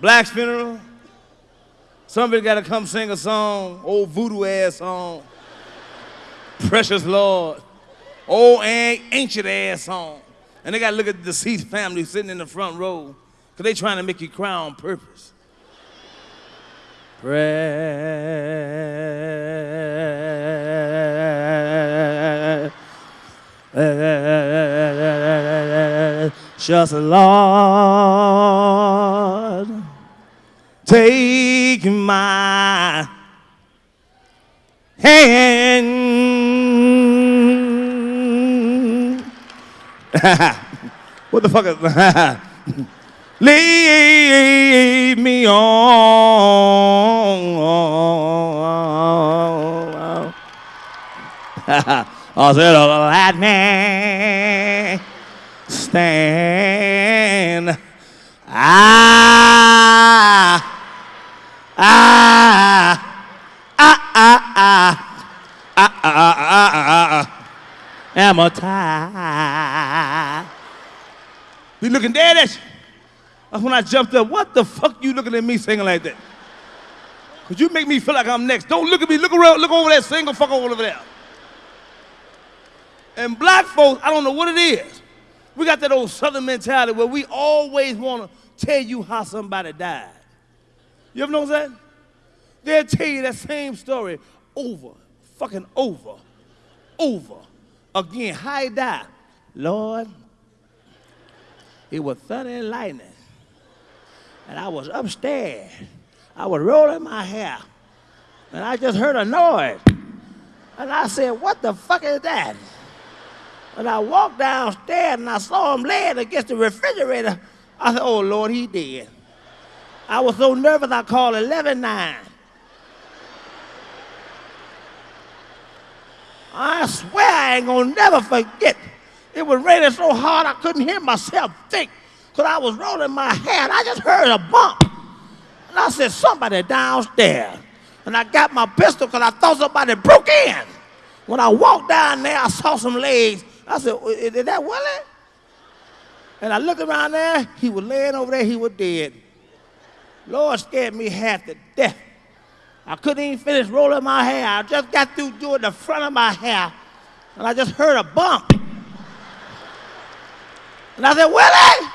Black's funeral. Somebody got to come sing a song, old voodoo ass song. Precious Lord. Old ancient ass song. And they got to look at the deceased family sitting in the front row because they trying to make you cry on purpose. Precious Lord, take my hand. what the fuck is Lead me on. I said, let me stand. Ah, ah, ah, ah, ah, ah, ah, ah, ah, am a tie. Be looking dead at you. That's when I jumped up. What the fuck you looking at me singing like that? Cause you make me feel like I'm next. Don't look at me. Look around. Look over that single fucker over there. And black folks, I don't know what it is. We got that old southern mentality where we always want to tell you how somebody died. You ever know that? They'll tell you that same story over, fucking over, over again. How he died. Lord, it was thunder and lightning. And I was upstairs. I was rolling my hair. And I just heard a noise. And I said, what the fuck is that? And I walked downstairs and I saw him laying against the refrigerator. I said, oh Lord, he dead. I was so nervous I called 11-9. I swear I ain't gonna never forget. It was raining so hard I couldn't hear myself think. Cause I was rolling my head. I just heard a bump. And I said, somebody downstairs. And I got my pistol because I thought somebody broke in. When I walked down there, I saw some legs. I said, is that Willie? And I looked around there, he was laying over there, he was dead. Lord scared me half to death. I couldn't even finish rolling my hair. I just got through doing the front of my hair, and I just heard a bump. And I said, Willie!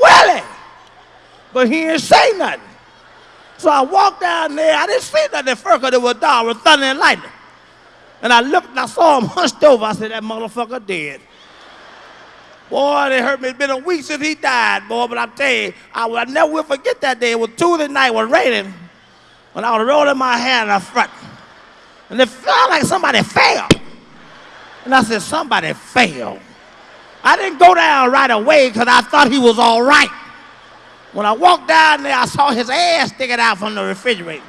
Willie! But he didn't say nothing. So I walked down there. I didn't see nothing at first because it was dark, it was thunder and lightning. And I looked and I saw him hunched over. I said, that motherfucker dead. Boy, it hurt me. It's been a week since he died, boy. But I tell you, I will never will forget that day. It was Tuesday night, it was raining. When I was rolling my hair in the front. And it felt like somebody fell. And I said, somebody fell. I didn't go down right away because I thought he was all right. When I walked down there, I saw his ass sticking out from the refrigerator.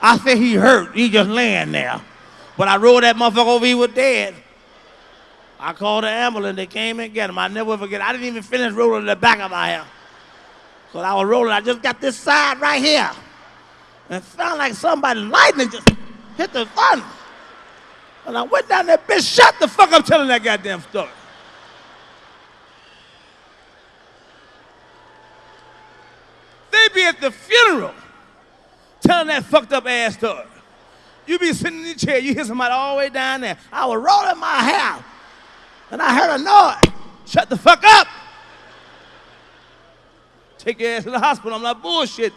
I said he hurt. He just laying there. But I rolled that motherfucker over, he was dead. I called the ambulance, they came and get him. I never forget. I didn't even finish rolling the back of my hair. Because I was rolling, I just got this side right here. And it felt like somebody lightning just hit the thunder. And I went down there, bitch, shut the fuck up telling that goddamn story. They be at the funeral telling that fucked up ass story. You be sitting in the chair, you hear somebody all the way down there. I was rolling my hair, and I heard a noise. Shut the fuck up. Take your ass to the hospital. I'm like, bullshit.